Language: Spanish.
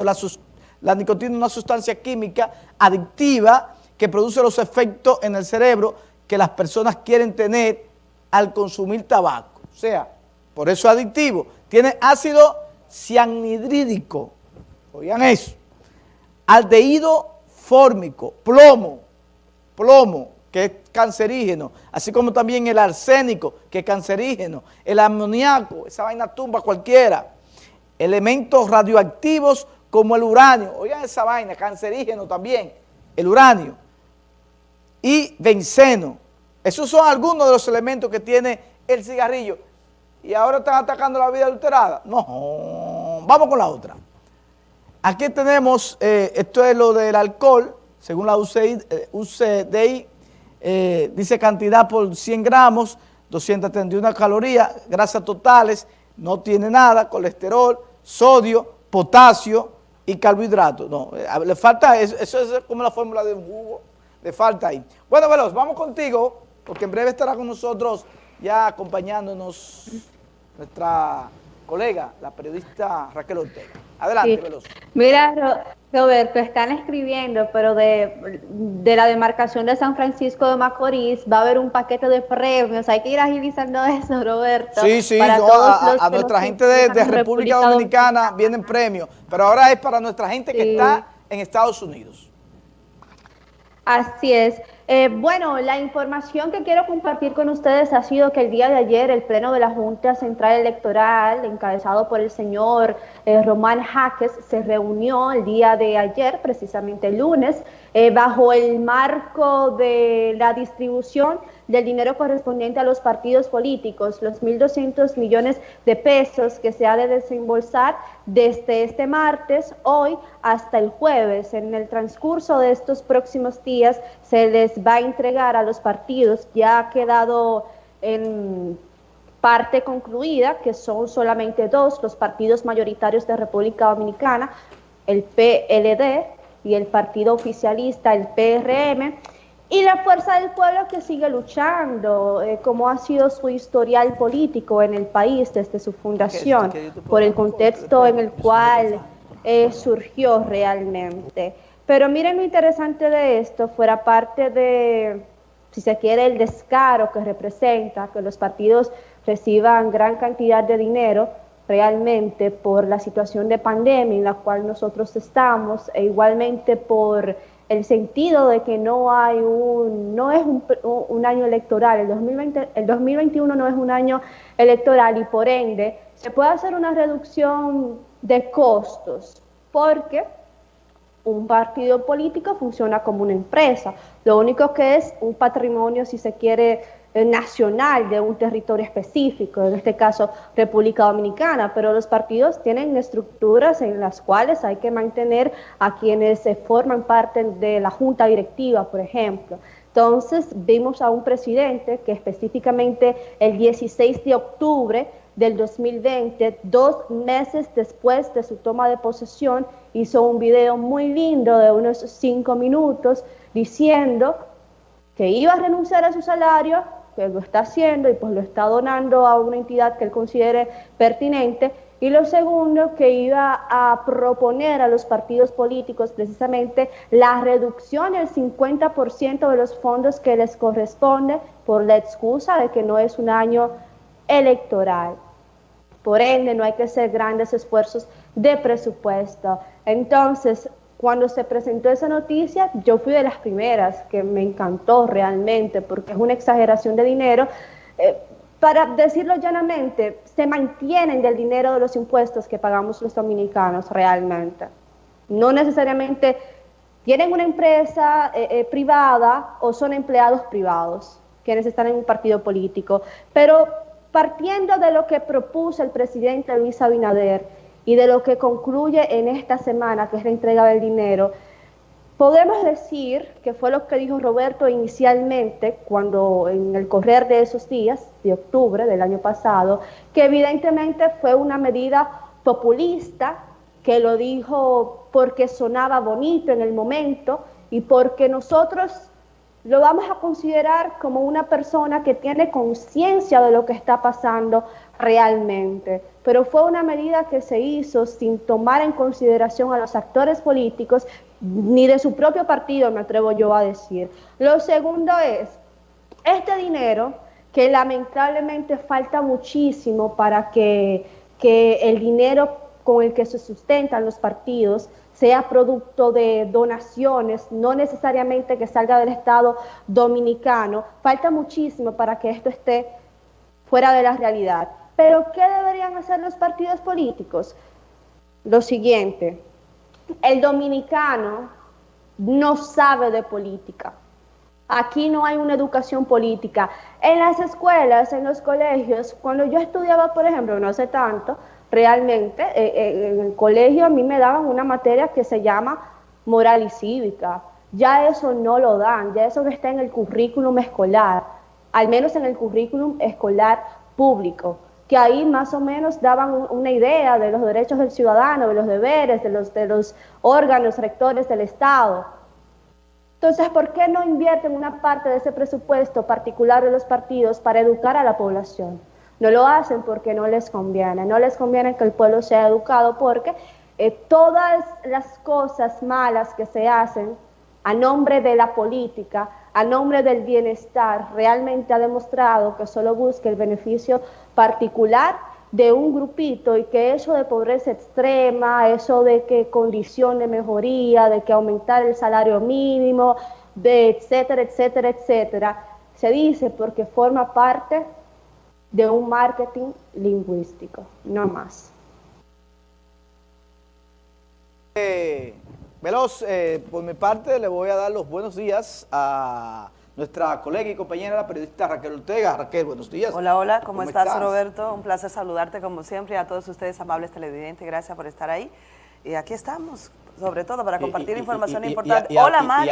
La, nicotina es una sustancia química adictiva que produce los efectos en el cerebro que las personas quieren tener al consumir tabaco. O sea, por eso es adictivo. Tiene ácido cianhidrídico, oigan eso, aldehído fórmico, plomo, plomo, que es cancerígeno, así como también el arsénico, que es cancerígeno, el amoníaco, esa vaina tumba cualquiera, elementos radioactivos como el uranio, oigan esa vaina, cancerígeno también, el uranio, y benceno. Esos son algunos de los elementos que tiene el cigarrillo. Y ahora están atacando la vida adulterada. No, vamos con la otra. Aquí tenemos, eh, esto es lo del alcohol, según la UCI, UCDI, eh, dice cantidad por 100 gramos, 231 calorías, grasas totales, no tiene nada, colesterol, sodio, potasio y carbohidratos. No, eh, le falta eso, eso es como la fórmula de un jugo, le falta ahí. Bueno, Veloz, vamos contigo, porque en breve estará con nosotros ya acompañándonos nuestra colega, la periodista Raquel Ortega. Adelante, Veloz. Mira, Roberto, están escribiendo, pero de, la demarcación de San Francisco de Macorís va a haber un paquete de premios. Hay que ir agilizando eso, Roberto. Sí, sí, a, nuestra gente de, República Dominicana vienen premios, pero ahora es para nuestra gente que está en Estados Unidos. Así es. Eh, bueno, la información que quiero compartir con ustedes ha sido que el día de ayer el Pleno de la Junta Central Electoral, encabezado por el señor eh, Román Jaques, se reunió el día de ayer, precisamente el lunes, eh, bajo el marco de la distribución del dinero correspondiente a los partidos políticos, los 1.200 millones de pesos que se ha de desembolsar desde este martes, hoy, hasta el jueves. En el transcurso de estos próximos días se les va a entregar a los partidos, ya ha quedado en parte concluida, que son solamente dos, los partidos mayoritarios de República Dominicana, el PLD y el partido oficialista, el PRM, y la fuerza del pueblo que sigue luchando, eh, como ha sido su historial político en el país desde su fundación, por el contexto en el cual eh, surgió realmente. Pero miren lo interesante de esto, fuera parte de, si se quiere, el descaro que representa que los partidos reciban gran cantidad de dinero realmente por la situación de pandemia en la cual nosotros estamos e igualmente por el sentido de que no hay un, no es un, año electoral, el, 2020, el 2021 no es un año electoral y por ende se puede hacer una reducción de costos porque un partido político funciona como una empresa, lo único que es un patrimonio si se quiere eh, nacional de un territorio específico, en este caso República Dominicana, pero los partidos tienen estructuras en las cuales hay que mantener a quienes se forman parte de la junta directiva, por ejemplo. Entonces vimos a un presidente que específicamente el 16 de octubre del 2020, dos meses después de su toma de posesión, hizo un video muy lindo de unos cinco minutos diciendo que iba a renunciar a su salario que lo está haciendo y pues lo está donando a una entidad que él considere pertinente. Y lo segundo, que iba a proponer a los partidos políticos precisamente la reducción del 50% de los fondos que les corresponde por la excusa de que no es un año electoral. Por ende, no hay que hacer grandes esfuerzos de presupuesto. Entonces, cuando se presentó esa noticia, yo fui de las primeras que me encantó realmente, porque es una exageración de dinero. Eh, para decirlo llanamente, se mantienen del dinero de los impuestos que pagamos los dominicanos realmente. No necesariamente tienen una empresa eh, eh, privada o son empleados privados quienes están en un partido político, pero partiendo de lo que propuso el presidente Luis Abinader, y de lo que concluye en esta semana, que es la entrega del dinero, podemos decir que fue lo que dijo Roberto inicialmente, cuando en el correr de esos días, de octubre del año pasado, que evidentemente fue una medida populista, que lo dijo porque sonaba bonito en el momento y porque nosotros lo vamos a considerar como una persona que tiene conciencia de lo que está pasando realmente, pero fue una medida que se hizo sin tomar en consideración a los actores políticos ni de su propio partido, me atrevo yo a decir. Lo segundo es, este dinero que lamentablemente falta muchísimo para que, que el dinero con el que se sustentan los partidos sea producto de donaciones, no necesariamente que salga del Estado dominicano. Falta muchísimo para que esto esté fuera de la realidad. Pero ¿qué deberían hacer los partidos políticos? Lo siguiente, el dominicano no sabe de política. Aquí no hay una educación política. En las escuelas, en los colegios, cuando yo estudiaba, por ejemplo, no hace tanto, realmente eh, eh, en el colegio a mí me daban una materia que se llama moral y cívica. Ya eso no lo dan, ya eso no está en el currículum escolar, al menos en el currículum escolar público, que ahí más o menos daban una idea de los derechos del ciudadano, de los deberes, de los, de los órganos rectores del Estado. Entonces, ¿por qué no invierten una parte de ese presupuesto particular de los partidos para educar a la población? No lo hacen porque no les conviene, no les conviene que el pueblo sea educado porque eh, todas las cosas malas que se hacen a nombre de la política, a nombre del bienestar, realmente ha demostrado que solo busca el beneficio particular de un grupito y que eso de pobreza extrema, eso de que condición de mejoría, de que aumentar el salario mínimo, de etcétera, etcétera, etcétera, se dice porque forma parte de un marketing lingüístico, no más. Eh, Veloz, eh, por mi parte le voy a dar los buenos días a nuestra colega y compañera, la periodista Raquel Ortega. Raquel, buenos días. Hola, hola, ¿cómo, estás, Roberto? Un placer saludarte como siempre y a todos ustedes amables televidentes, gracias por estar ahí. Y aquí estamos, sobre todo para compartir información importante. hola, Mari.